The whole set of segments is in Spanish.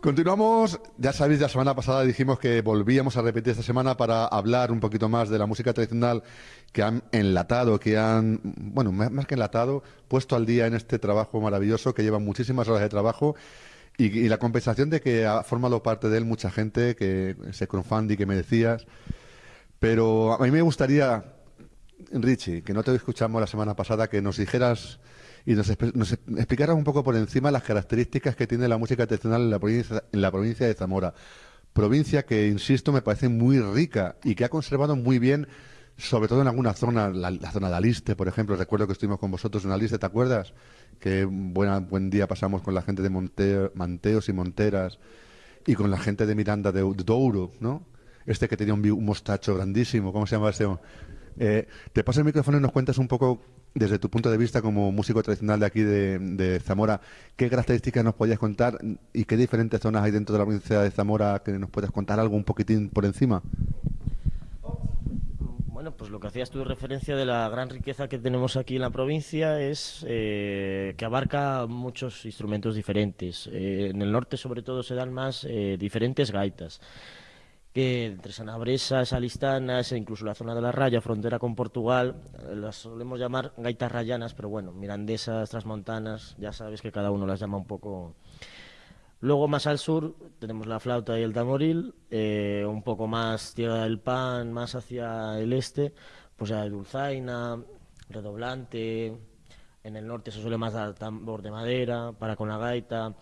Continuamos, ya sabéis, la semana pasada dijimos que volvíamos a repetir esta semana para hablar un poquito más de la música tradicional que han enlatado, que han, bueno, más que enlatado, puesto al día en este trabajo maravilloso que lleva muchísimas horas de trabajo y, la compensación de que ha formado parte de él mucha gente, que ese crowdfunding que me decías. Pero a mí me gustaría, Richie, que no te escuchamos la semana pasada, que nos dijeras y nos, explicaras un poco por encima las características que tiene la música tradicional en la provincia, en la provincia de Zamora. Provincia que, insisto, me parece muy rica y que ha conservado muy bien, sobre todo en alguna zona, la, zona de Aliste, por ejemplo. Recuerdo que estuvimos con vosotros en Aliste, ¿te acuerdas? Que buena, buen día pasamos con la gente de Monte, Manteos y Monteras y con la gente de Miranda de, Douro, ¿no? Este que tenía un, mostacho grandísimo, ¿cómo se llama este? Eh, te paso el micrófono y nos cuentas un poco desde tu punto de vista como músico tradicional de aquí de, Zamora, ¿qué características nos podías contar y qué diferentes zonas hay dentro de la provincia de Zamora que nos puedas contar algo un poquitín por encima? Bueno, pues lo que hacías tú referencia de la gran riqueza que tenemos aquí en la provincia es eh, que abarca muchos instrumentos diferentes. Eh, en el norte sobre todo se dan más eh, diferentes gaitas que entre Sanabresas, Alistanas e incluso la zona de la Raya, frontera con Portugal, eh, las solemos llamar gaitas rayanas, pero bueno, mirandesas, transmontanas, ya sabes que cada uno las llama un poco... Luego más al sur tenemos la flauta y el tamoril, eh, un poco más Tierra del Pan, más hacia el este, pues ya dulzaina, redoblante, en el norte se suele más dar tambor de madera, para con la gaita...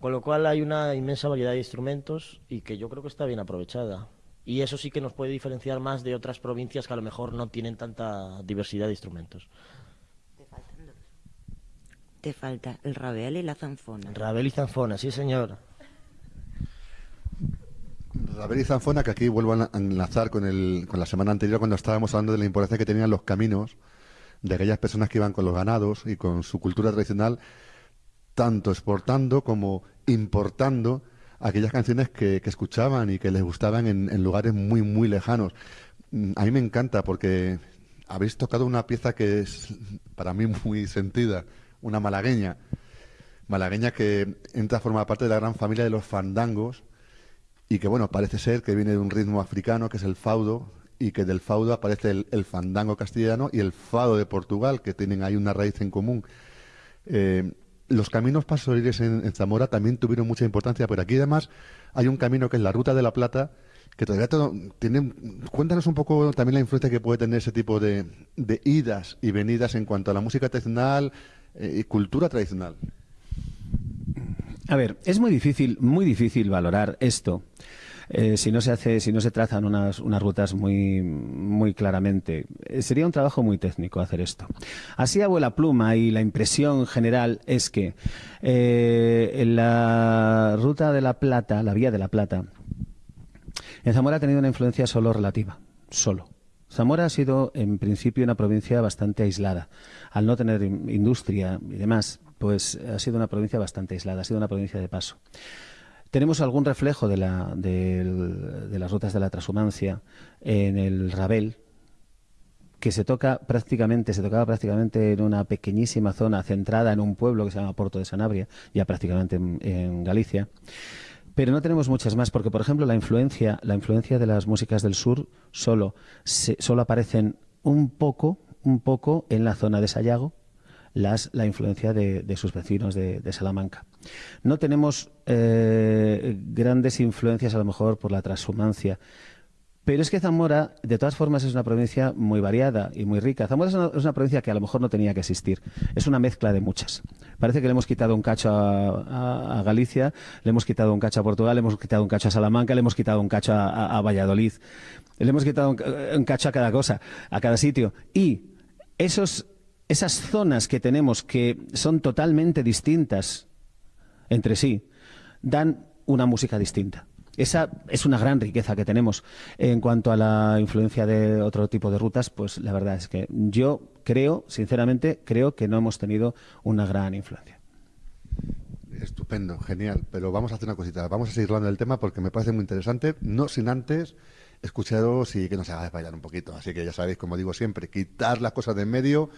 Con lo cual hay una inmensa variedad de instrumentos y que yo creo que está bien aprovechada. Y eso sí que nos puede diferenciar más de otras provincias que a lo mejor no tienen tanta diversidad de instrumentos. Te faltan dos. Te falta el rabel y la zanfona. Rabel y zanfona, sí señor. Rabel y zanfona, que aquí vuelvo a enlazar con, el, con la semana anterior cuando estábamos hablando de la importancia que tenían los caminos de aquellas personas que iban con los ganados y con su cultura tradicional, tanto exportando como importando aquellas canciones que, escuchaban y que les gustaban en, lugares muy, muy lejanos. Mm, a mí me encanta porque habéis tocado una pieza que es para mí muy sentida, una malagueña. Malagueña que entra a formar parte de la gran familia de los fandangos y que, bueno, parece ser que viene de un ritmo africano que es el faudo y que del faudo aparece el, fandango castellano y el fado de Portugal, que tienen ahí una raíz en común. Eh, los caminos pastoriles en, Zamora también tuvieron mucha importancia, pero aquí además hay un camino que es la Ruta de la Plata, que todavía tiene... Cuéntanos un poco también la influencia que puede tener ese tipo de, idas y venidas en cuanto a la música tradicional eh, y cultura tradicional. A ver, es muy difícil, muy difícil valorar esto eh, si no se hace, si no se trazan unas, unas rutas muy, claramente. Eh, sería un trabajo muy técnico hacer esto. Así abuela pluma y la impresión general es que eh, en la ruta de la Plata, la vía de la Plata, en Zamora ha tenido una influencia solo relativa, solo. Zamora ha sido en principio una provincia bastante aislada. Al no tener industria y demás, pues ha sido una provincia bastante aislada, ha sido una provincia de paso. Tenemos algún reflejo de, la, de, las rutas de la transhumancia en el Rabel, que se toca prácticamente, se tocaba prácticamente en una pequeñísima zona centrada en un pueblo que se llama Porto de Sanabria, ya prácticamente en, Galicia. Pero no tenemos muchas más, porque por ejemplo la influencia, la influencia de las músicas del sur solo, solo aparecen un poco, un poco en la zona de Sayago, las, la influencia de, sus vecinos de, Salamanca. No tenemos eh, grandes influencias a lo mejor por la transhumancia. Pero es que Zamora, de todas formas, es una provincia muy variada y muy rica. Zamora es una, provincia que a lo mejor no tenía que existir. Es una mezcla de muchas. Parece que le hemos quitado un cacho a, Galicia, le hemos quitado un cacho a Portugal, le hemos quitado un cacho a Salamanca, le hemos quitado un cacho a, Valladolid. Le hemos quitado un, un, cacho a cada cosa, a cada sitio. Y esos esas zonas que tenemos que son totalmente distintas entre sí, dan una música distinta. Esa es una gran riqueza que tenemos. En cuanto a la influencia de otro tipo de rutas, pues la verdad es que yo creo, sinceramente, creo que no hemos tenido una gran influencia. Estupendo, genial. Pero vamos a hacer una cosita. Vamos a seguir hablando del tema porque me parece muy interesante. No sin antes escucharos y que nos haga desmayar un poquito. Así que ya sabéis, como digo siempre, quitar las cosas de en medio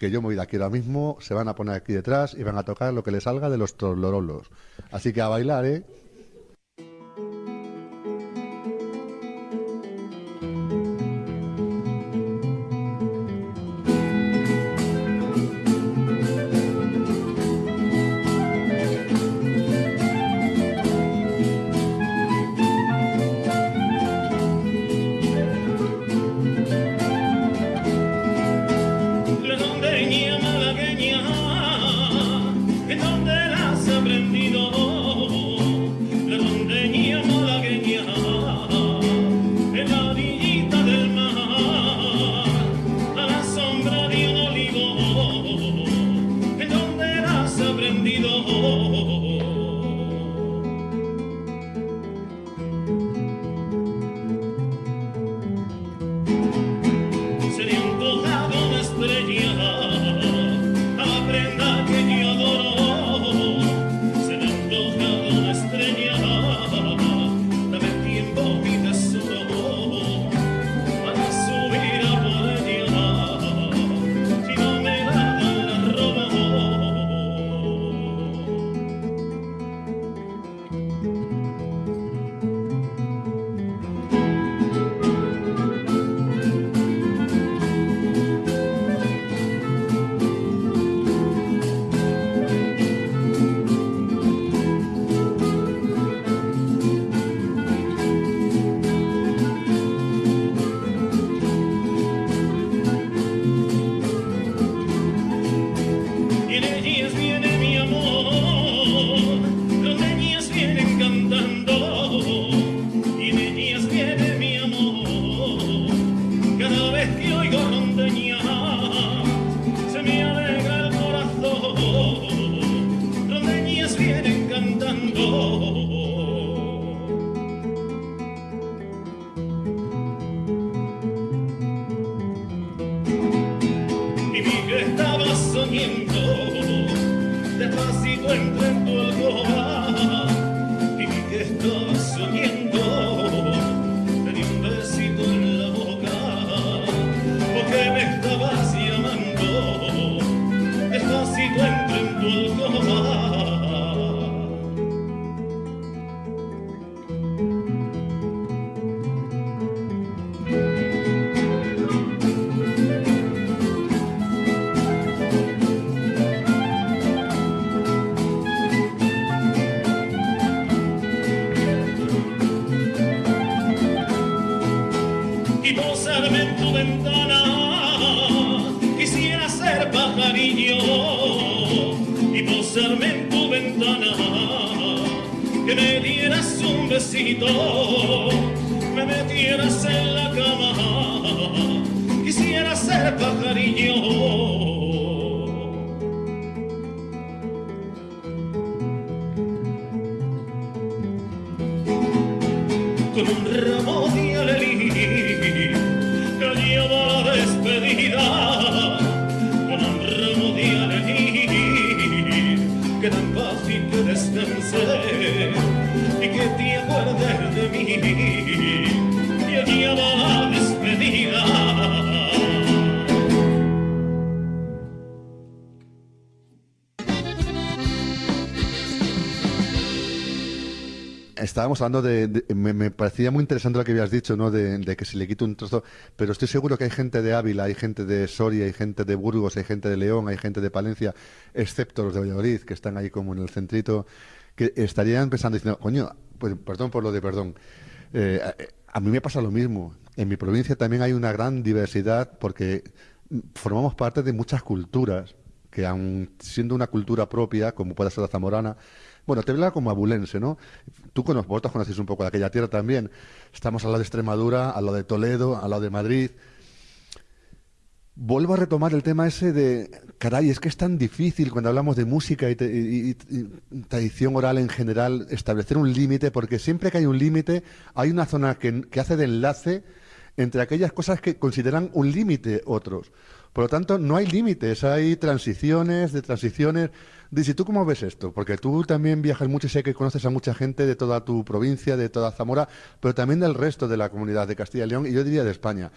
que yo me voy de aquí ahora mismo, se van a poner aquí detrás y van a tocar lo que les salga de los trolorolos. Así que a bailar, ¿eh? con un ramo de alegría que la despedida. Estábamos hablando de, me, parecía muy interesante lo que habías dicho, ¿no? De, que se le quite un trozo, pero estoy seguro que hay gente de Ávila, hay gente de Soria, hay gente de Burgos, hay gente de León, hay gente de Palencia, excepto los de Valladolid, que están ahí como en el centrito, que estarían pensando diciendo, coño, pues perdón por lo de perdón. Eh, a, mí me pasa lo mismo. En mi provincia también hay una gran diversidad porque formamos parte de muchas culturas aun siendo una cultura propia, como puede ser la zamorana, bueno, te habla como abulense, ¿no? Tú con vosotros conocéis un poco de aquella tierra también. Estamos al lado de Extremadura, al lado de Toledo, al lado de Madrid. Vuelvo a retomar el tema ese de, caray, es que es tan difícil cuando hablamos de música y, tradición oral en general establecer un límite, porque siempre que hay un límite hay una zona que, que hace de enlace entre aquellas cosas que consideran un límite otros. Por lo tanto, no hay límites, hay transiciones, de transiciones. Dice, ¿tú cómo ves esto? Porque tú también viajas mucho y sé que conoces a mucha gente de toda tu provincia, de toda Zamora, pero también del resto de la comunidad de Castilla y León y yo diría de España.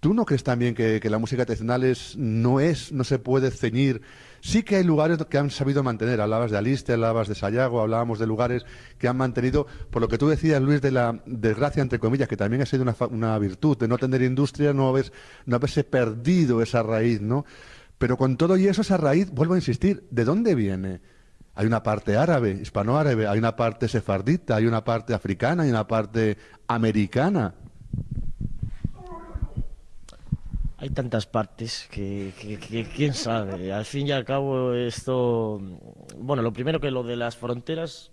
¿Tú no crees también que, la música tradicional es, no es, no se puede ceñir? Sí que hay lugares que han sabido mantener. Hablabas de Aliste, hablabas de Sayago, hablábamos de lugares que han mantenido, por lo que tú decías, Luis, de la desgracia, entre comillas, que también ha sido una, virtud, de no tener industria, no, no haberse perdido esa raíz, ¿no? Pero con todo y eso, esa raíz, vuelvo a insistir, ¿de dónde viene? Hay una parte árabe, hispanoárabe, hay una parte sefardita, hay una parte africana, hay una parte americana. Hay tantas partes que, quién sabe. Al fin y al cabo esto, bueno, lo primero que lo de las fronteras,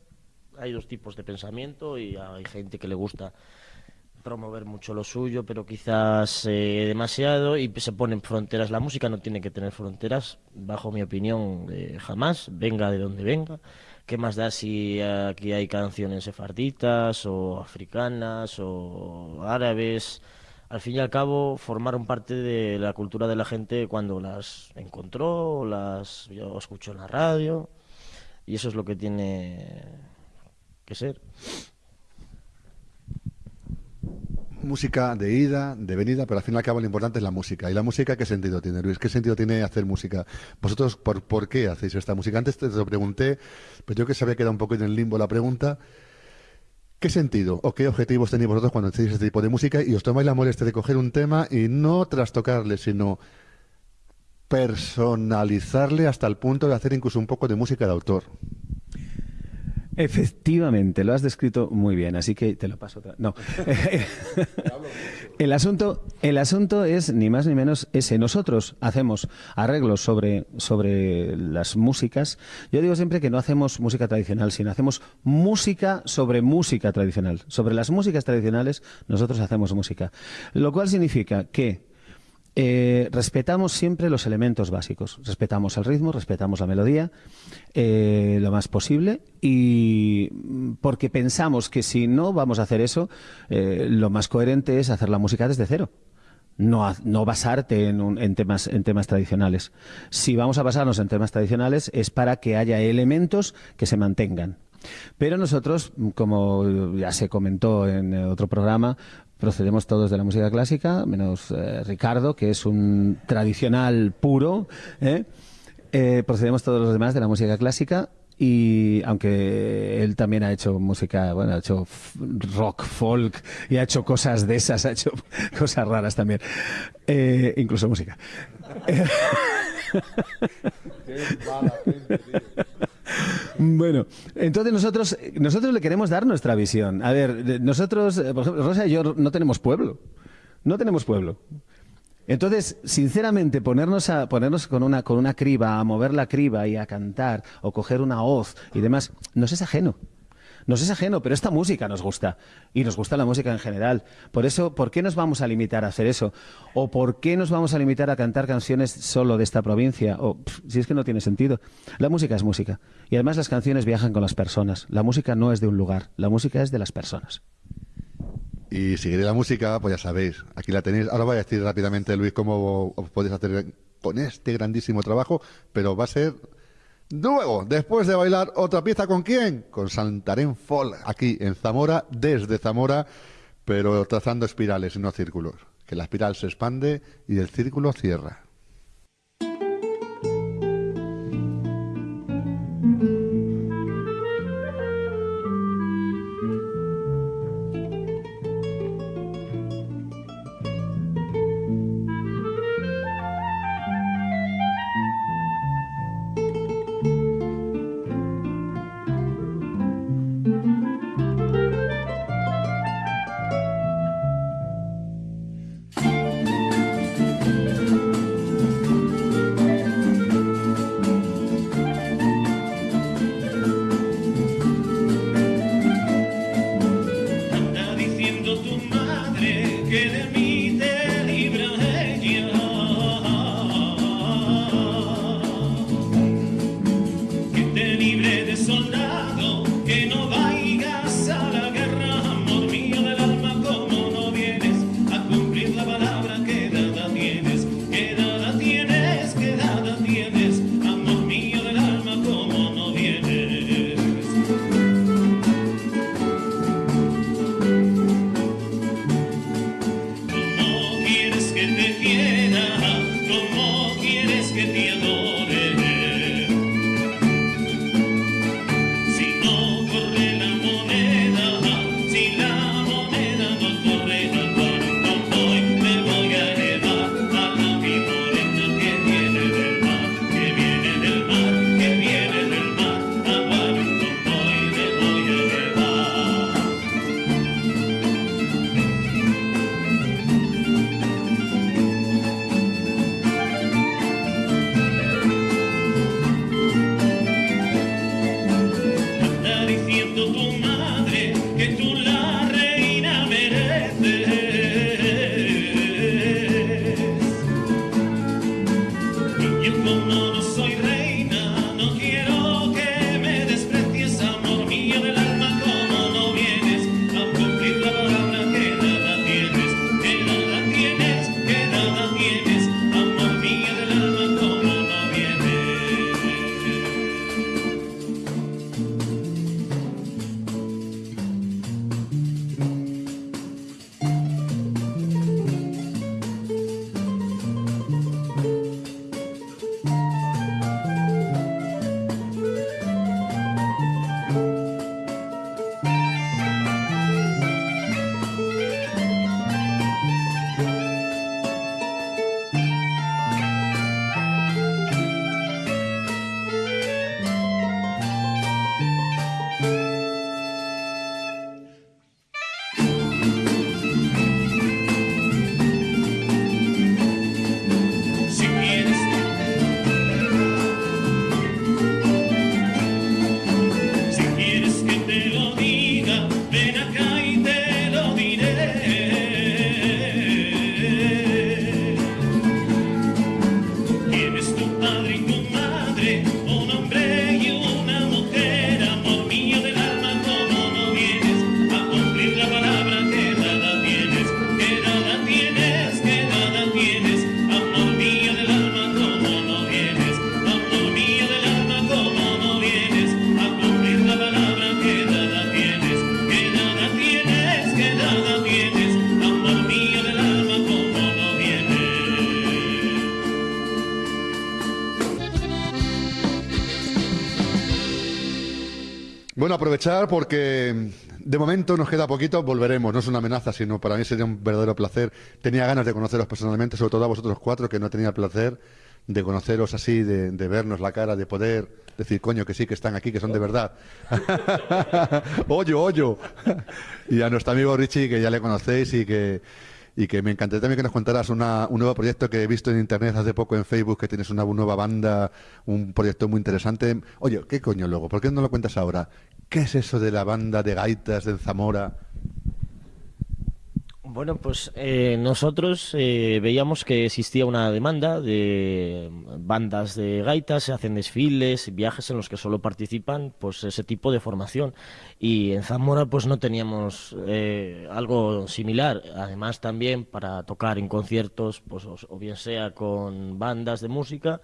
hay dos tipos de pensamiento y hay gente que le gusta promover mucho lo suyo, pero quizás eh, demasiado y se ponen fronteras. La música no tiene que tener fronteras, bajo mi opinión, eh, jamás, venga de donde venga. ¿Qué más da si aquí hay canciones sefarditas o africanas o árabes? Al fin y al cabo formaron parte de la cultura de la gente cuando las encontró, las escuchó en la radio y eso es lo que tiene que ser. Música de ida, de venida, pero al fin y al cabo lo importante es la música. ¿Y la música qué sentido tiene, Luis? ¿Qué sentido tiene hacer música? ¿Vosotros por, por qué hacéis esta música? Antes te lo pregunté, pero yo que sabía que era un poco en el limbo la pregunta. ¿Qué sentido o qué objetivos tenéis vosotros cuando hacéis este tipo de música y os tomáis la molestia de coger un tema y no trastocarle, sino personalizarle hasta el punto de hacer incluso un poco de música de autor? Efectivamente, lo has descrito muy bien, así que te lo paso otra. No. el asunto, el asunto es ni más ni menos ese. Nosotros hacemos arreglos sobre, sobre las músicas. Yo digo siempre que no hacemos música tradicional, sino hacemos música sobre música tradicional. Sobre las músicas tradicionales, nosotros hacemos música. Lo cual significa que eh, respetamos siempre los elementos básicos. Respetamos el ritmo, respetamos la melodía eh, lo más posible y mm, porque pensamos que si no vamos a hacer eso, eh, lo más coherente es hacer la música desde cero. No, no, basarte en, en, temas, en temas tradicionales. Si vamos a basarnos en temas tradicionales es para que haya elementos que se mantengan. Pero nosotros, como ya se comentó en otro programa, procedemos todos de la música clásica, menos eh, Ricardo, que es un tradicional puro. ¿eh? Eh, procedemos todos los demás de la música clásica y aunque él también ha hecho música, bueno, ha hecho rock, folk y ha hecho cosas de esas, ha hecho cosas raras también, incluso música. Bueno, entonces nosotros, nosotros le queremos dar nuestra visión. A ver, nosotros, eh, por ejemplo, Rosa y yo no tenemos pueblo. No tenemos pueblo. Entonces, sinceramente, ponernos, a, ponernos con, una, con una criba, a mover la criba y a cantar, o coger una hoz y demás, nos es ajeno nos es ajeno, pero esta música nos gusta y nos gusta la música en general. Por eso, ¿por qué nos vamos a limitar a hacer eso? ¿O por qué nos vamos a limitar a cantar canciones solo de esta provincia? O si es que no tiene sentido. La música es música y además las canciones viajan con las personas. La música no es de un lugar, la música es de las personas. Y si queréis la música, pues ya sabéis, aquí la tenéis. Ahora voy a decir rápidamente, Luis, cómo os podéis hacer con este grandísimo trabajo, pero va a ser Luego, después de bailar otra pieza con quién? Con Santarén Folk, aquí en Zamora, desde Zamora, pero trazando espirales y no círculos. Que la espiral se expande y el círculo cierra. Bueno, aprovechar porque de momento nos queda poquito, volveremos, no es una amenaza, sino para mí sería un verdadero placer. Tenía ganas de conoceros personalmente, sobre todo a vosotros cuatro, que no tenía el placer de conoceros así, de, de vernos la cara, de poder decir, coño, que sí, que están aquí, que son de verdad. Oyo, oyo. y a nuestro amigo Richie, que ya le conocéis y que y que me encantaría también que nos contaras una, un nuevo proyecto que he visto en internet hace poco en Facebook, que tienes una nueva banda, un proyecto muy interesante. Oye, ¿qué coño luego? ¿Por qué no lo cuentas ahora? ¿Qué es eso de la banda de gaitas de Zamora? Bueno, pues eh, nosotros eh, veíamos que existía una demanda de bandas de gaitas, se hacen desfiles, viajes en los que solo participan pues ese tipo de formación y en Zamora pues no teníamos eh, algo similar. Además también para tocar en conciertos, pues o, bien sea con bandas de música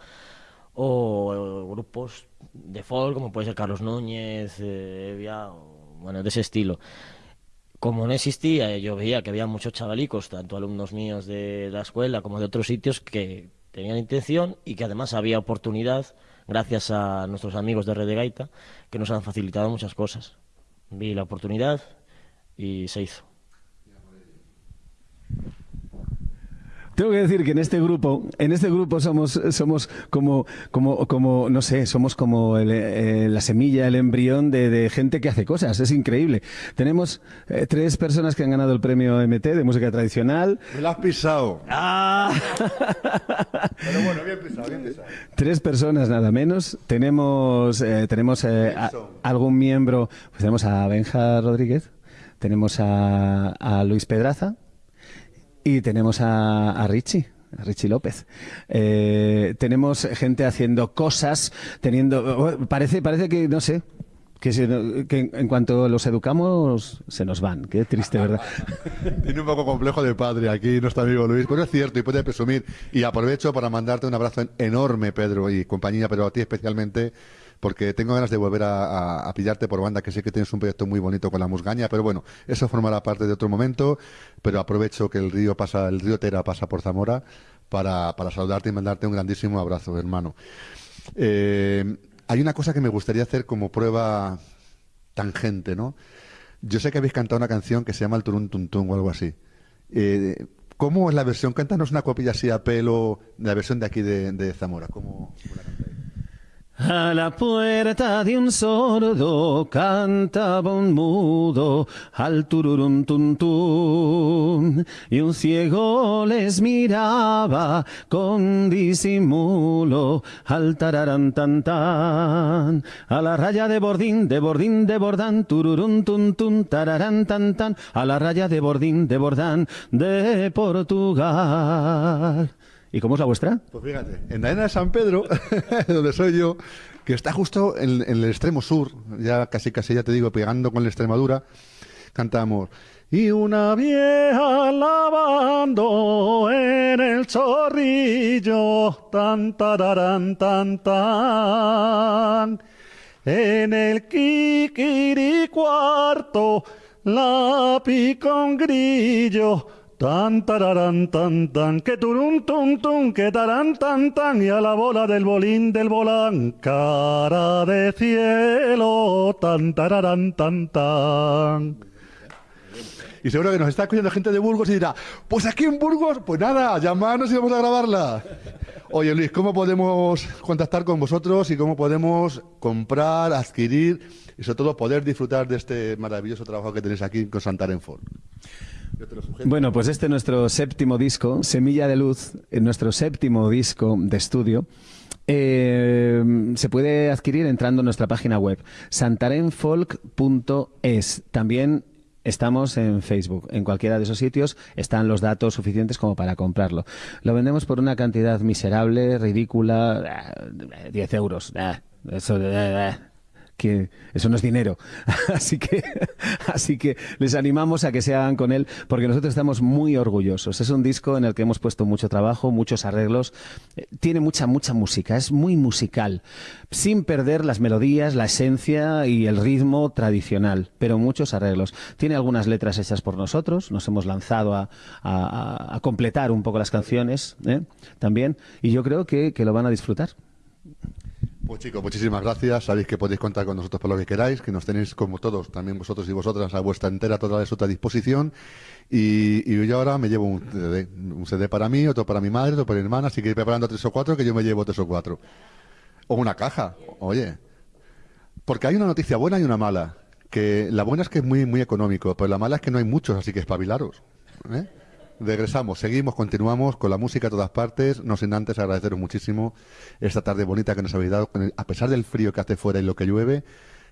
o, grupos de folk como puede ser Carlos Núñez, Evia, o, bueno de ese estilo como no existía, yo veía que había muchos chavalicos, tanto alumnos míos de la escuela como de otros sitios, que tenían intención y que además había oportunidad, gracias a nuestros amigos de Red de Gaita, que nos han facilitado muchas cosas. Vi la oportunidad y se hizo. Tengo que decir que en este grupo, en este grupo somos, somos como, como, como, no sé, somos como eh, la semilla, el embrión de, gente que hace cosas. Es increíble. Tenemos eh, tres personas que han ganado el premio MT de música tradicional. Me lo has pisado. ¡Ah! Pero bueno, bien pisado, bien pisado. Tres personas nada menos. Tenemos, eh, tenemos algún miembro. Pues tenemos a Benja Rodríguez. Tenemos a, a Luis Pedraza y tenemos a, Richie. A Richie López. Eh, tenemos gente haciendo cosas, teniendo. Parece, parece que, no sé, que, en cuanto los educamos se nos van. Qué triste, ¿verdad? Tiene un poco complejo de padre aquí nuestro amigo Luis, pero es cierto y puede presumir. Y aprovecho para mandarte un abrazo enorme, Pedro y compañía, pero a ti especialmente porque tengo ganas de volver a, pillarte por banda, que sé que tienes un proyecto muy bonito con la musgaña, pero bueno, eso formará parte de otro momento, pero aprovecho que el río pasa, el río Tera pasa por Zamora para, saludarte y mandarte un grandísimo abrazo, hermano. Eh, hay una cosa que me gustaría hacer como prueba tangente, ¿no? Yo sé que habéis cantado una canción que se llama El Turun Tuntún o algo así. Eh, ¿Cómo es la versión? Cántanos una copilla así a pelo de la versión de aquí de, Zamora. A la puerta de un sordo cantaba un mudo al tururum tun, y un ciego les miraba con disimulo al tararán tan a la raya de bordín de bordín de bordán tururum tun tun tararán tan tan. A la raya de bordín de bordán de Portugal. ¿Y cómo es la vuestra? Pues fíjate, en la arena de San Pedro, donde soy yo, que está justo en, el extremo sur, ya casi casi ya te digo, pegando con la Extremadura, cantamos. Y una vieja lavando en el chorrillo, tan tararán, tan tan. En el kikiri cuarto, la pica un grillo, Tan que turun que tarán y a la bola del bolín del volán, cara de cielo, tan tararán tan tan. Y seguro que nos está escuchando gente de Burgos y dirá, pues aquí en Burgos, pues nada, llamarnos y vamos a grabarla. Oye Luis, ¿cómo podemos contactar con vosotros y cómo podemos comprar, adquirir y sobre todo poder disfrutar de este maravilloso trabajo que tenéis aquí con Bueno, pues este es nuestro séptimo disco, Semilla de Luz, nuestro séptimo disco de estudio. Eh, se puede adquirir entrando en nuestra página web santarenfolk.es. También Estamos en Facebook. En cualquiera de esos sitios están los datos suficientes como para comprarlo. Lo vendemos por una cantidad miserable, ridícula, 10 eh, euros. Eh, eso, que eso no es dinero. así que, así que les animamos a que se hagan con él, porque nosotros estamos muy orgullosos. Es un disco en el que hemos puesto mucho trabajo, muchos arreglos. Eh, tiene mucha, mucha música, es muy musical, sin perder las melodías, la esencia y el ritmo tradicional, pero muchos arreglos. Tiene algunas letras hechas por nosotros, nos hemos lanzado a, completar un poco las canciones ¿eh? también, y yo creo que lo van a disfrutar. Pues chicos, muchísimas gracias. Sabéis que podéis contar con nosotros por lo que queráis, que nos tenéis como todos, también vosotros y vosotras, a vuestra entera toda vuestra disposición. Y, y yo ahora me llevo un CD, un para mí, otro para mi madre, otro para mi hermana, así que ir preparando tres o cuatro, que yo me llevo tres o cuatro. O una caja, oye. Porque hay una noticia buena y una mala. Que la buena es que es muy, muy económico, pero la mala es que no hay muchos, así que espabilaros. ¿eh? Regresamos, seguimos, continuamos con la música a todas partes. No sin antes agradeceros muchísimo esta tarde bonita que nos habéis dado, a pesar del frío que hace fuera y lo que llueve,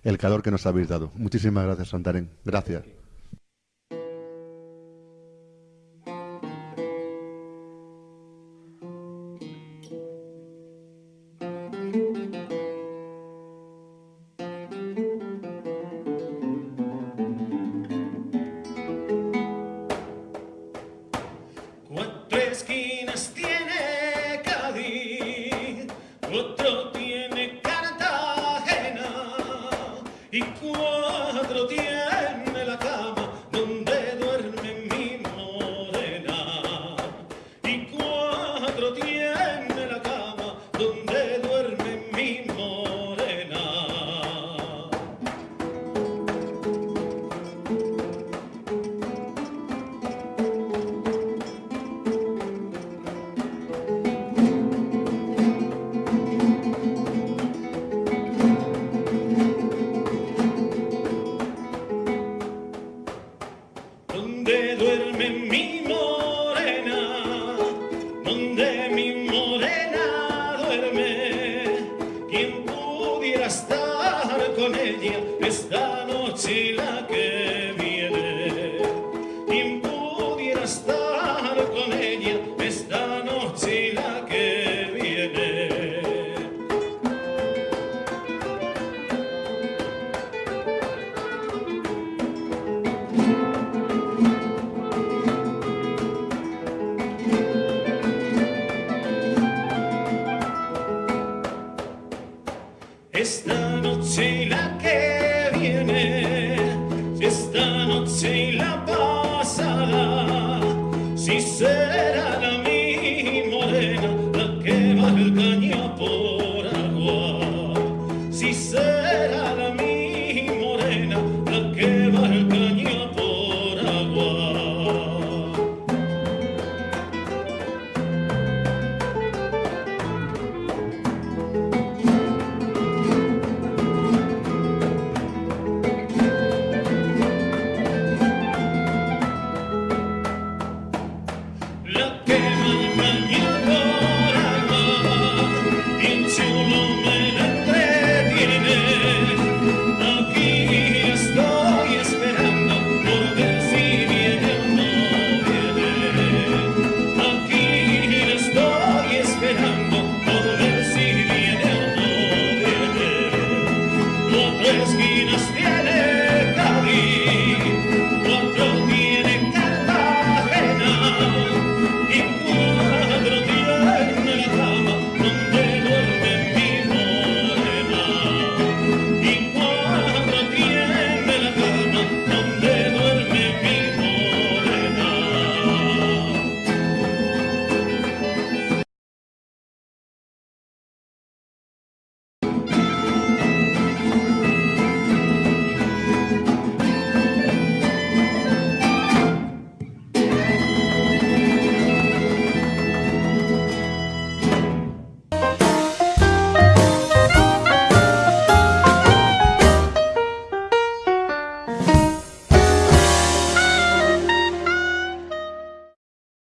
el calor que nos habéis dado. Muchísimas gracias, Santarén. Gracias.